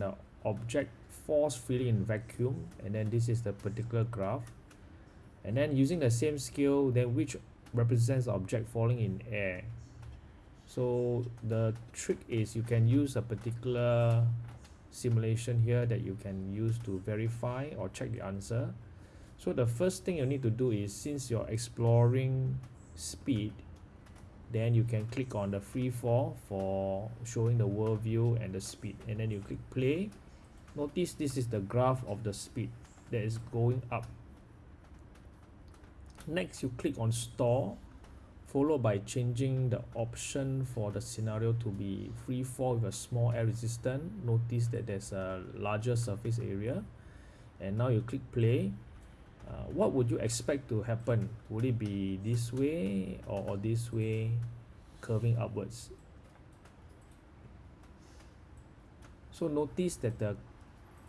the object falls freely in vacuum and then this is the particular graph. And then using the same scale then which represents the object falling in air. So the trick is you can use a particular simulation here that you can use to verify or check the answer. So the first thing you need to do is since you're exploring speed then you can click on the free fall for showing the world view and the speed. And then you click play. Notice this is the graph of the speed that is going up. Next you click on store followed by changing the option for the scenario to be free fall with a small air resistance notice that there's a larger surface area. And now you click play uh, what would you expect to happen? Would it be this way or, or this way curving upwards? So notice that the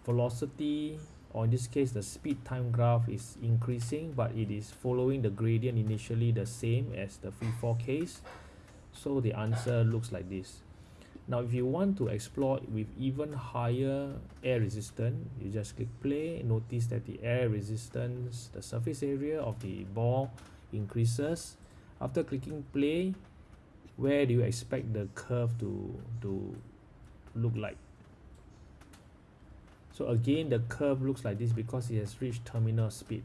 velocity or in this case the speed time graph is increasing but it is following the gradient initially the same as the free fall case. So the answer looks like this now if you want to explore with even higher air resistance you just click play. Notice that the air resistance the surface area of the ball increases. After clicking play where do you expect the curve to to look like? So again the curve looks like this because it has reached terminal speed